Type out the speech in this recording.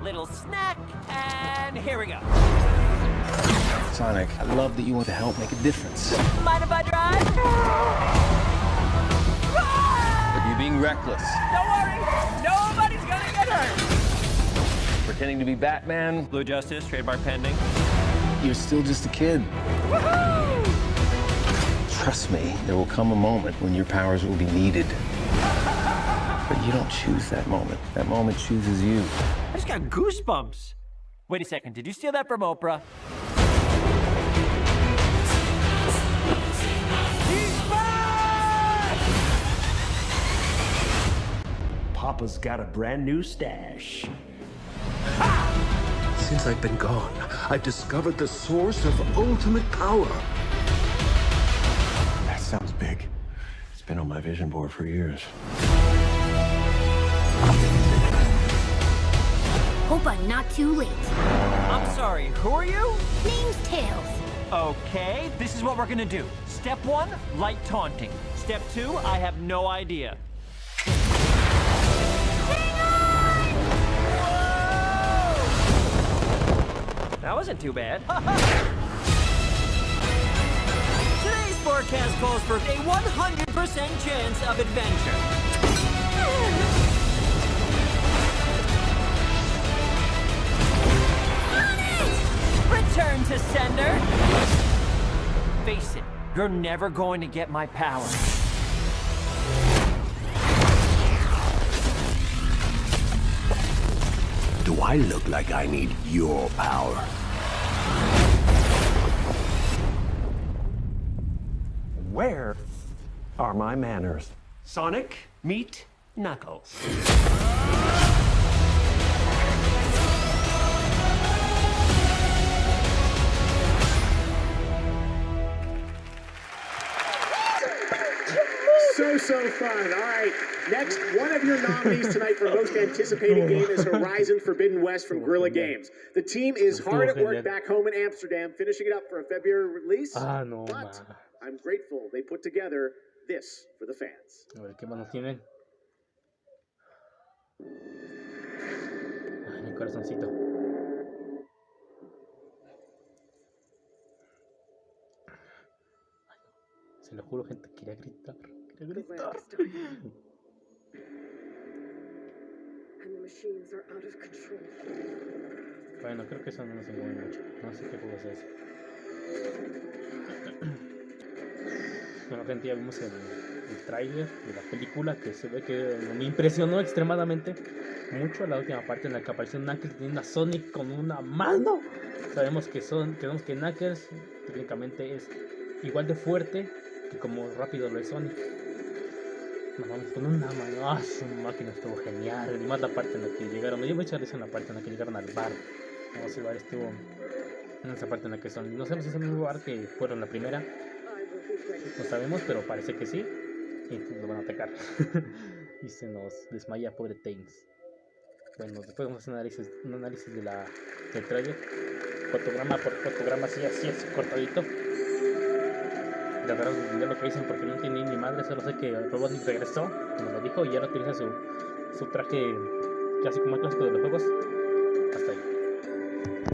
little snack, and here we go. Sonic, I love that you want to help make a difference. Mind if I drive? But you're being reckless. Don't worry, nobody's gonna get hurt. Pretending to be Batman. Blue Justice, trademark pending. You're still just a kid. Trust me, there will come a moment when your powers will be needed. But you don't choose that moment. That moment chooses you. I just got goosebumps. Wait a second, did you steal that from Oprah? He's back! Papa's got a brand new stash. Since I've been gone, I've discovered the source of ultimate power. That sounds big. It's been on my vision board for years. I'm not too late. I'm sorry, who are you? Name's Tails. Okay, this is what we're gonna do. Step one, light taunting. Step two, I have no idea. Whoa! That wasn't too bad. Today's forecast calls for a 100% chance of adventure. To sender. Face it, you're never going to get my power. Do I look like I need your power? Where are my manners? Sonic, meet Knuckles. Fun. All right. Next, one of your nominees tonight for most anticipated game is Horizon Forbidden West from Guerrilla Games. The team is hard at work back home in Amsterdam, finishing it up for a February release. Ah, no, but. I'm grateful they put together this for the fans. A ver qué más nos tienen. Ay, mi corazoncito. Se lo juro, gente, quería gritar. Quería gritar. And the machines are out of control. Bueno, creo que eso no nos mueve mucho. No sé qué juego es ese. Bueno, gente, ya vimos el, el tráiler de la película que se ve que me impresionó extremadamente mucho la última parte en la que apareció Knuckles teniendo a Sonic con una mano. Sabemos que son, sabemos que Knuckles técnicamente es igual de fuerte que como rápido lo es Sonic. Vamos con una mano. Ah, su máquina estuvo genial. Y más la parte en la que llegaron. Me dio mucha risa en la parte en la que llegaron al bar. Vamos, el bar estuvo en esa parte en la que son. No sabemos si es el mismo bar que fueron la primera. No sabemos, pero parece que sí. Y pues lo van a atacar. y se nos desmaya, pobre Tails. Bueno, después vamos a hacer un análisis, un análisis de la, del trailer. Fotograma por fotograma, así, así es, cortadito la verdad ya lo que dicen porque no entendí ni madre, solo sé que el Robotnik regresó, como lo dijo, y ya no utiliza su, su traje casi como el clásico de los juegos. Hasta ahí.